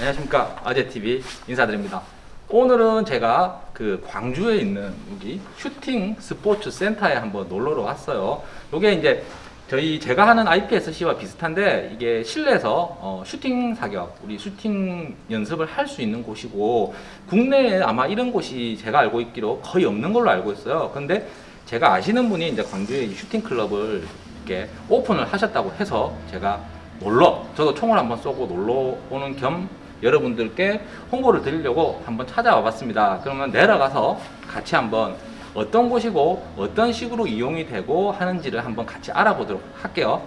안녕하십니까. 아재TV 인사드립니다. 오늘은 제가 그 광주에 있는 여기 슈팅 스포츠 센터에 한번 놀러 왔어요. 요게 이제 저희 제가 하는 IPSC와 비슷한데 이게 실내에서 어, 슈팅 사격 우리 슈팅 연습을 할 수 있는 곳이고 국내에 아마 이런 곳이 제가 알고 있기로 거의 없는 걸로 알고 있어요. 근데 제가 아시는 분이 이제 광주에 이 슈팅 클럽을 이렇게 오픈을 하셨다고 해서 제가 놀러 저도 총을 한번 쏘고 놀러 오는 겸 여러분들께 홍보를 드리려고 한번 찾아와 봤습니다. 그러면 내려가서 같이 한번 어떤 곳이고 어떤 식으로 이용이 되고 하는지를 한번 같이 알아보도록 할게요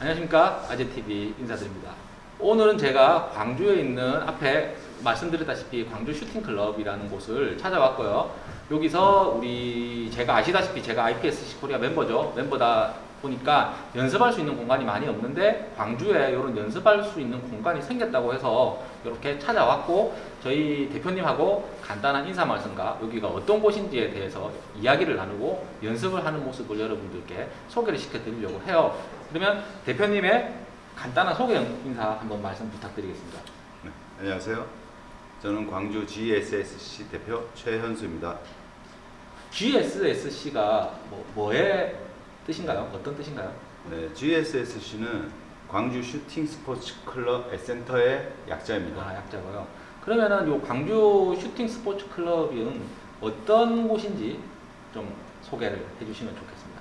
안녕하십니까? 아재TV 인사드립니다. 오늘은 제가 광주에 있는 앞에 말씀드렸다시피 광주 슈팅클럽이라는 곳을 찾아왔고요. 여기서 우리 제가 아시다시피 제가 IPSC 코리아 멤버죠. 멤버다 보니까 연습할 수 있는 공간이 많이 없는데 광주에 이런 연습할 수 있는 공간이 생겼다고 해서 이렇게 찾아왔고 저희 대표님하고 간단한 인사 말씀과 여기가 어떤 곳인지에 대해서 이야기를 나누고 연습을 하는 모습을 여러분들께 소개를 시켜드리려고 해요 그러면 대표님의 간단한 소개 인사 한번 말씀 부탁드리겠습니다 네, 안녕하세요. 저는 광주 GSSC 대표 최현수입니다. GSSC가 뭐, 뭐의 뜻인가요? 어떤 뜻인가요? 네, GSSC는 광주 슈팅 스포츠 클럽 센터의 약자입니다. 아, 약자고요. 그러면은 요 광주 슈팅 스포츠 클럽은 어떤 곳인지 좀 소개를 해주시면 좋겠습니다.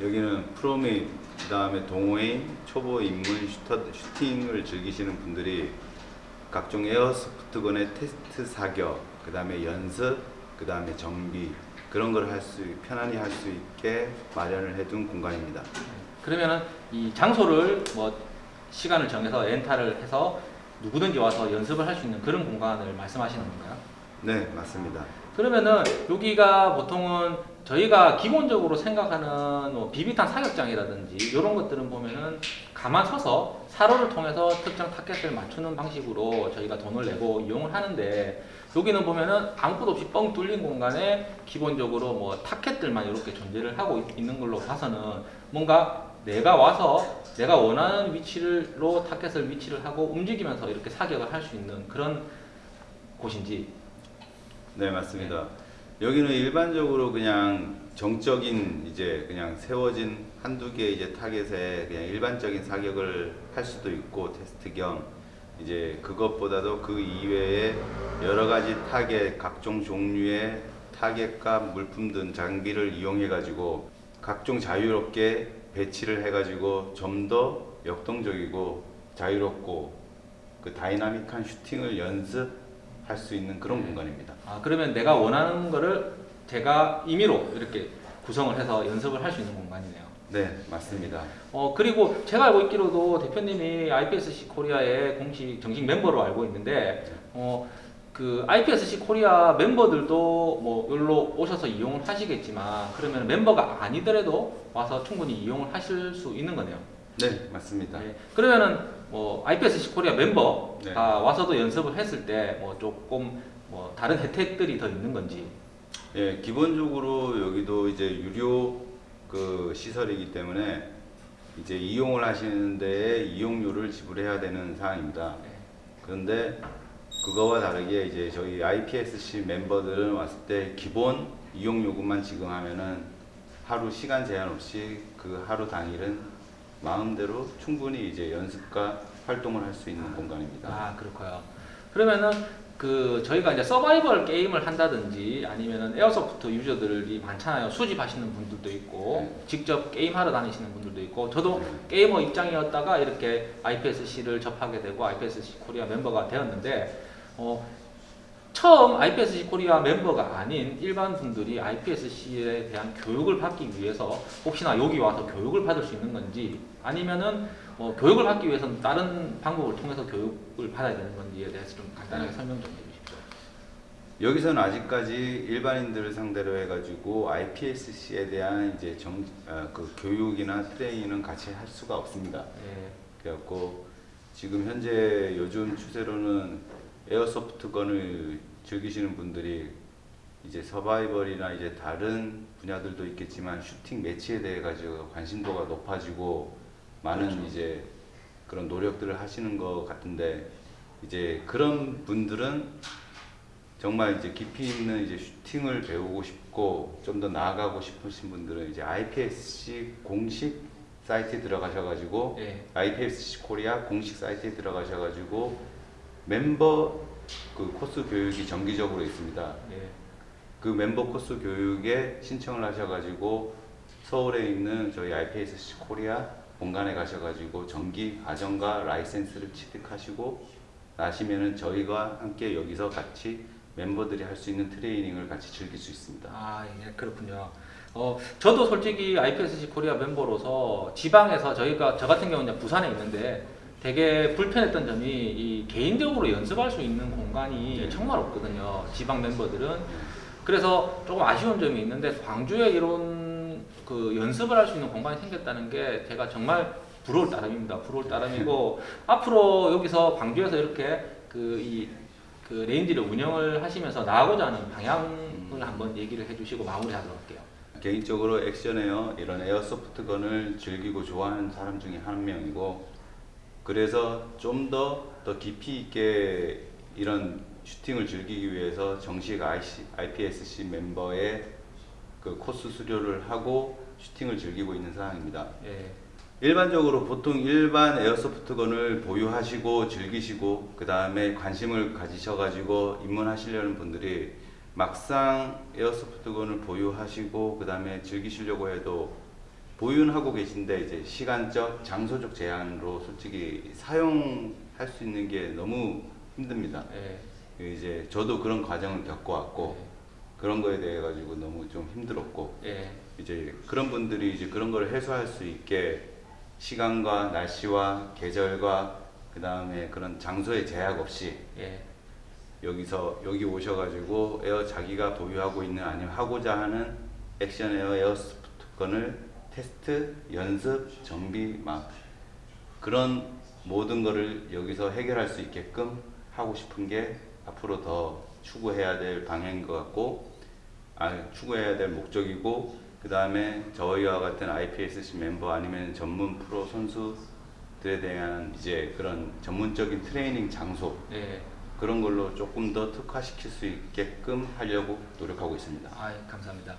여기는 프로메인, 그 다음에 동호인, 초보 입문 슈터, 슈팅을 즐기시는 분들이 각종 airsoft gun의 테스트 사격, 그 다음에 연습, 그 다음에 정비 그런 걸 할 수 편안히 할 수 있게 마련을 해둔 공간입니다. 그러면은 이 장소를 뭐 시간을 정해서 렌탈을 해서 누구든지 와서 연습을 할 수 있는 그런 공간을 말씀하시는 건가요? 네, 맞습니다. 그러면은 여기가 보통은 저희가 기본적으로 생각하는 뭐 비비탄 사격장이라든지 이런 것들은 보면은 가만 서서 사로를 통해서 특정 타겟을 맞추는 방식으로 저희가 돈을 내고 이용을 하는데 여기는 보면은 아무것도 없이 뻥 뚫린 공간에 기본적으로 뭐 타켓들만 이렇게 존재를 하고 있- 있는 걸로 봐서는 뭔가 내가 와서 내가 원하는 위치로 타켓을 위치를 하고 움직이면서 이렇게 사격을 할 수 있는 그런 곳인지 네, 맞습니다. 여기는 일반적으로 그냥 정적인 이제 그냥 세워진 한두 개 이제 타겟에 그냥 일반적인 사격을 할 수도 있고 테스트 겸 이제 그것보다도 그 이외에 여러 가지 타겟 각종 종류의 타겟과 물품 등 장비를 이용해 가지고 각종 자유롭게 배치를 해 가지고 좀 더 역동적이고 자유롭고 그 다이나믹한 슈팅을 연습할 수 있는 그런 공간입니다. 아, 그러면 내가 원하는 거를 제가 임의로 이렇게 구성을 해서 연습을 할 수 있는 공간이네요. 네, 맞습니다. 어, 그리고 제가 알고 있기로도 대표님이 IPSC 코리아의 공식 정식 멤버로 알고 있는데, 어, 그 IPSC 코리아 멤버들도 뭐 여기로 오셔서 이용을 하시겠지만, 그러면 멤버가 아니더라도 와서 충분히 이용을 하실 수 있는 거네요. 네, 맞습니다. 네. 그러면은 뭐 IPSC 코리아 멤버가 네. 와서도 연습을 했을 때 뭐 조금 뭐 다른 혜택들이 더 있는 건지. 예, 기본적으로 여기도 이제 유료 그 시설이기 때문에 이제 이용을 하시는 데에 이용료를 지불해야 되는 사항입니다. 네. 그런데 그거와 다르게 이제 저희 IPSC 멤버들은 왔을 때 기본 이용 요금만 지급하면은 하루 시간 제한 없이 그 하루 당일은 마음대로 충분히 이제 연습과 활동을 할 수 있는 공간입니다. 아 그렇고요. 그러면은 그 저희가 이제 서바이벌 게임을 한다든지 아니면은 airsoft 유저들이 많잖아요. 수집하시는 분들도 있고 네. 직접 게임하러 다니시는 분들도 있고 저도 네. 게이머 입장이었다가 이렇게 IPSC를 접하게 되고 IPSC 코리아 멤버가 되었는데 어, 처음 IPSC 코리아 멤버가 아닌 일반 분들이 IPSC에 대한 교육을 받기 위해서 혹시나 여기 와서 교육을 받을 수 있는 건지 아니면은 뭐 교육을 받기 위해서는 다른 방법을 통해서 교육을 받아야 되는 건지에 대해서 좀 간단하게 설명 좀 해주십시오. 여기서는 아직까지 일반인들을 상대로 해가지고 IPSC에 대한 이제 정, 어, 그 교육이나 트레이닝은 같이 할 수가 없습니다. 예, 그래갖고 지금 현재 요즘 추세로는 에어소프트건을 즐기시는 분들이 이제 서바이벌이나 이제 다른 분야들도 있겠지만 슈팅 매치에 대해 가지고 관심도가 높아지고 많은 그렇죠. 이제 그런 노력들을 하시는 것 같은데 이제 그런 분들은 정말 이제 깊이 있는 이제 슈팅을 배우고 싶고 좀 더 나아가고 싶으신 분들은 이제 IPSC 공식 사이트에 들어가셔가지고 예, IPSC 코리아 공식 사이트에 들어가셔가지고 멤버 그 코스 교육이 정기적으로 있습니다. 예, 그 멤버 코스 교육에 신청을 하셔가지고 서울에 있는 저희 IPSC 코리아 본관에 가셔가지고 정기 과정과 라이센스를 취득하시고 나시면은 저희가 함께 여기서 같이 멤버들이 할 수 있는 트레이닝을 같이 즐길 수 있습니다. 아, 예, 그렇군요. 어, 저도 솔직히 IPSC 코리아 멤버로서 지방에서 저희가 저 같은 경우는 부산에 있는데 되게 불편했던 점이 이 개인적으로 연습할 수 있는 공간이 네. 정말 없거든요. 지방 멤버들은 그래서 조금 아쉬운 점이 있는데 광주에 이런 그 연습을 할 수 있는 공간이 생겼다는 게 제가 정말 부러울 따름입니다. 부러울 따름이고 앞으로 여기서 광주에서 이렇게 그이 그 range를 운영을 하시면서 나아가고자 하는 방향을 한번 얘기를 해주시고 마무리하도록 할게요. 개인적으로 action air 이런 airsoft gun을 즐기고 좋아하는 사람 중에 한 명이고 그래서 좀 더더 깊이 있게 이런 슈팅을 즐기기 위해서 정식 IC, IPSC 멤버의 그 코스 수료를 하고 슈팅을 즐기고 있는 상황입니다. 예, 일반적으로 보통 일반 에어소프트건을 보유하시고 즐기시고 그 다음에 관심을 가지셔가지고 입문하시려는 분들이 막상 에어소프트건을 보유하시고 그 다음에 즐기시려고 해도 보유는 하고 계신데 이제 시간적, 장소적 제한으로 솔직히 사용할 수 있는 게 너무 힘듭니다. 예, 이제 저도 그런 과정을 겪어왔고 그런 거에 대해 가지고 너무 좀 힘들었고 예, 이제 그런 분들이 이제 그런 걸 해소할 수 있게 시간과 날씨와 계절과 그 다음에 그런 장소의 제약 없이 예, 여기서 여기 오셔가지고 에어 자기가 보유하고 있는 아니면 하고자 하는 action air airsoft gun을 테스트, 연습, 정비 막 그런 모든 거를 여기서 해결할 수 있게끔 하고 싶은 게 앞으로 더 추구해야 될 방향인 것 같고 아, 추구해야 될 목적이고 그 다음에 저희와 같은 IPSC 멤버 아니면 전문 프로 선수들에 대한 이제 그런 전문적인 트레이닝 장소 예. 그런 걸로 조금 더 특화시킬 수 있게끔 하려고 노력하고 있습니다. 아, 예, 감사합니다.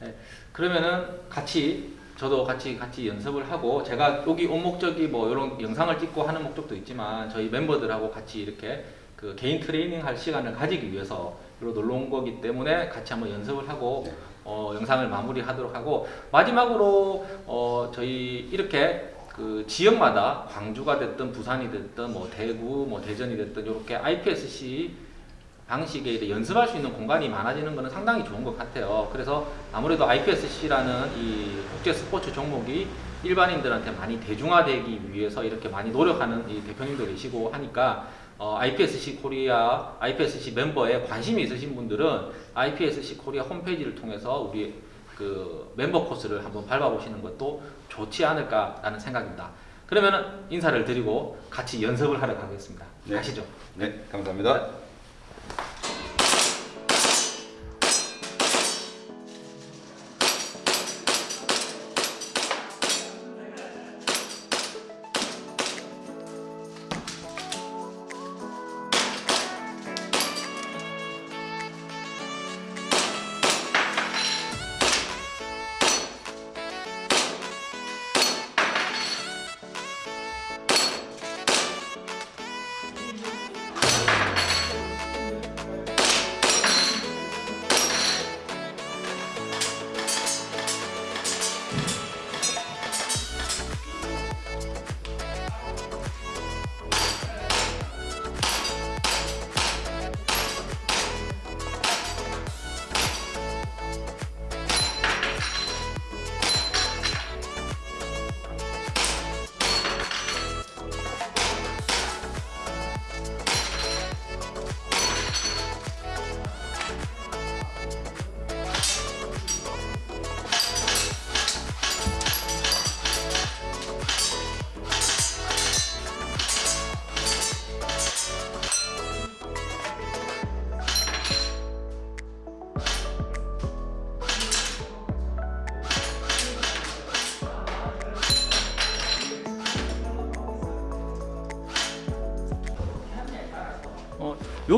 네, 그러면은 같이 저도 같이 같이 연습을 하고 제가 여기 온 목적이 뭐 이런 영상을 찍고 하는 목적도 있지만 저희 멤버들하고 같이 이렇게 그 개인 트레이닝 할 시간을 가지기 위해서 이로 놀러 온 거기 때문에 같이 한번 연습을 하고 네. 어, 영상을 마무리하도록 하고 마지막으로 어, 저희 이렇게 그 지역마다 광주가 됐든 부산이 됐든 뭐 대구 뭐 대전이 됐든 이렇게 IPSC 방식의 이제 연습할 수 있는 공간이 많아지는 것은 상당히 좋은 것 같아요. 그래서 아무래도 IPSC라는 이 국제 스포츠 종목이 일반인들한테 많이 대중화되기 위해서 이렇게 많이 노력하는 이 대표님도 계시고 하니까 어, IPSC 코리아, IPSC 멤버에 관심이 있으신 분들은 IPSC 코리아 홈페이지를 통해서 우리 그 멤버 코스를 한번 밟아보시는 것도 좋지 않을까라는 생각입니다. 그러면은 인사를 드리고 같이 연습을 하러 가겠습니다. 네. 가시죠. 네, 감사합니다.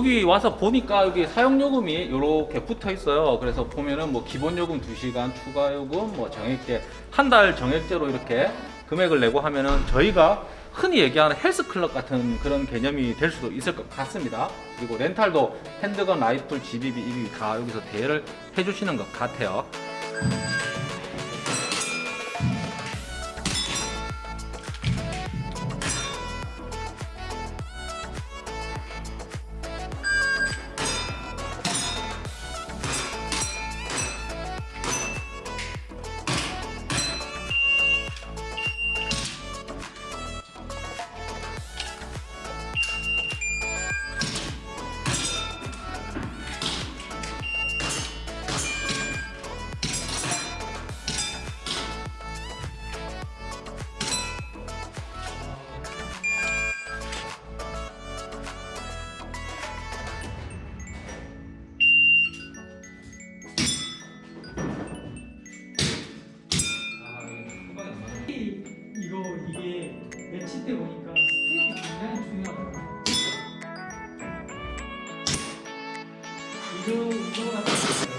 여기 와서 보니까 여기 사용요금이 이렇게 붙어 있어요. 그래서 보면은 뭐 기본요금 2시간, 추가요금, 뭐 정액제, 한 달 정액제로 이렇게 금액을 내고 하면은 저희가 흔히 얘기하는 헬스클럽 같은 그런 개념이 될 수도 있을 것 같습니다. 그리고 렌탈도 핸드건, 라이플, GBB, EBB 다 여기서 대여를 해주시는 것 같아요. 보니까 스텝이 굉장히 중요하더라고요. 이거 이거 같은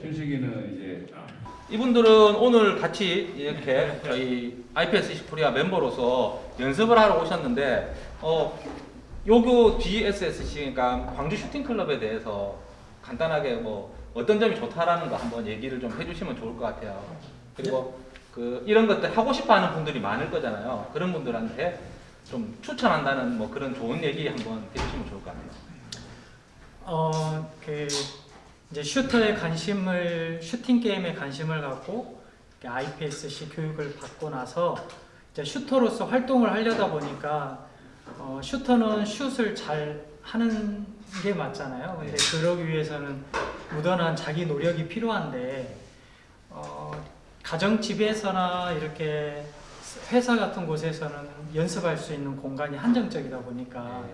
준식이는 이제 이분들은 오늘 같이 이렇게 저희 IPS 코리아 멤버로서 연습을 하러 오셨는데 어 요교 GSSC 그러니까 광주 슈팅 클럽에 대해서 간단하게 뭐 어떤 점이 좋다라는 거 한번 얘기를 좀 해주시면 좋을 것 같아요. 그리고 그 이런 것들 하고 싶어하는 분들이 많을 거잖아요. 그런 분들한테 좀 추천한다는 뭐 그런 좋은 얘기 한번 해주시면 좋을 것 같아요. 어, 그 이제 슈터에 관심을 슈팅 게임에 관심을 갖고 IPSC 교육을 받고 나서 이제 슈터로서 활동을 하려다 보니까 어, 슈터는 슛을 잘 하는 게 맞잖아요. 근데 그러기 위해서는 무던한 자기 노력이 필요한데 어, 가정 집에서나 이렇게 회사 같은 곳에서는 연습할 수 있는 공간이 한정적이다 보니까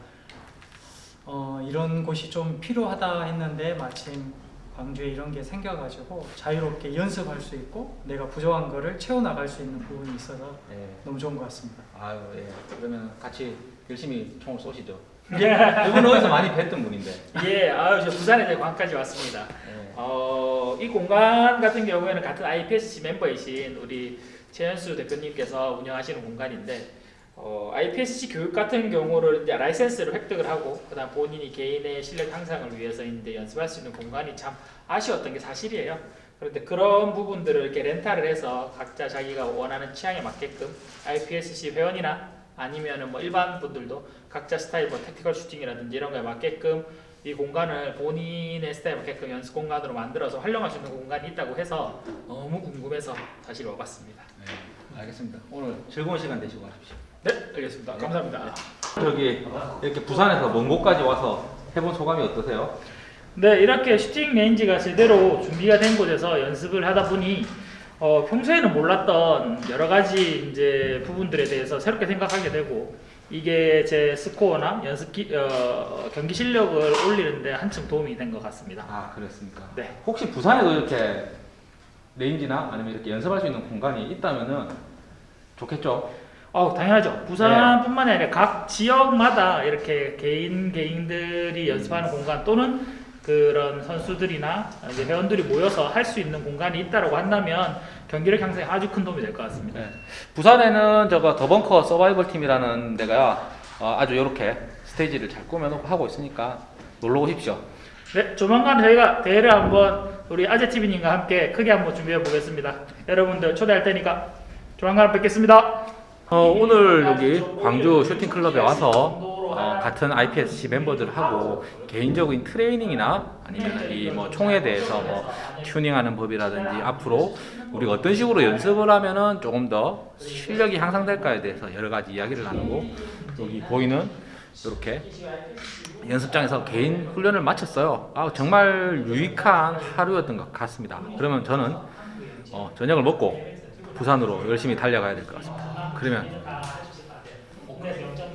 어, 이런 곳이 좀 필요하다 했는데 마침 광주에 이런 게 생겨가지고 자유롭게 연습할 수 있고 내가 부족한 거를 채워나갈 수 있는 부분이 있어서 예. 너무 좋은 것 같습니다. 아유 예. 그러면 같이 열심히 총을 쏘시죠. 예, 이분은 어디서 많이 뵀던 분인데. 예, 아유, 저 부산에 이제 광까지 왔습니다. 예. 어, 이 공간 같은 경우에는 같은 IPSC 멤버이신 우리 최현수 대표님께서 운영하시는 공간인데, 어, IPSC 교육 같은 경우를 이제 라이센스를 획득을 하고, 그다음 본인이 개인의 실력 향상을 위해서 이제 연습할 수 있는 공간이 참 아쉬웠던 게 사실이에요. 그런데 그런 부분들을 이렇게 렌탈을 해서 각자 자기가 원하는 취향에 맞게끔 IPSC 회원이나 아니면은 뭐 일반 분들도 각자 스타일 뭐 tactical shooting이라든지 이런 거에 맞게끔 이 공간을 본인의 스타일에 맞게끔 연습 공간으로 만들어서 활용할 수 있는 공간이 있다고 해서 너무 궁금해서 사실 와봤습니다. 네, 알겠습니다. 오늘 즐거운 시간 되시고 가십시오. 네, 알겠습니다. 감사합니다. 저기 이렇게 부산에서 먼 곳까지 와서 해본 소감이 어떠세요? 네, 이렇게 shooting range가 제대로 준비가 된 곳에서 연습을 하다 보니 어, 평소에는 몰랐던 여러 가지 이제 부분들에 대해서 새롭게 생각하게 되고 이게 제 스코어나 연습 기, 어, 경기 실력을 올리는데 한층 도움이 된 것 같습니다. 아 그렇습니까? 네. 혹시 부산에도 이렇게 range나 아니면 이렇게 연습할 수 있는 공간이 있다면은 좋겠죠? 어, 당연하죠. 부산뿐만 아니라 각 지역마다 이렇게 개인 개인들이 연습하는 공간 또는 그런 선수들이나 이제 회원들이 모여서 할 수 있는 공간이 있다라고 한다면 경기력 향상에 아주 큰 도움이 될 것 같습니다. 네. 부산에는 저거 더벙커 서바이벌 팀이라는 데가 어, 아주 이렇게 스테이지를 잘 꾸며놓고 하고 있으니까 놀러 오십시오. 네, 조만간 저희가 대회를 한번 우리 아재 TV님과 함께 크게 한번 준비해 보겠습니다. 여러분들 초대할 테니까 조만간 뵙겠습니다. 어, 오늘 여기 광주 슈팅 클럽에 와서 어, 같은 IPSC 멤버들하고 개인적인 트레이닝이나 아니면 이 뭐 총에 대해서 뭐 튜닝하는 법이라든지 앞으로 우리가 어떤 식으로 연습을 하면은 조금 더 실력이 향상될까에 대해서 여러 가지 이야기를 나누고 여기 보이는 이렇게 연습장에서 개인 훈련을 마쳤어요. 아, 정말 유익한 하루였던 것 같습니다. 그러면 저는 어, 저녁을 먹고 부산으로 열심히 달려가야 될 것 같습니다. 그러면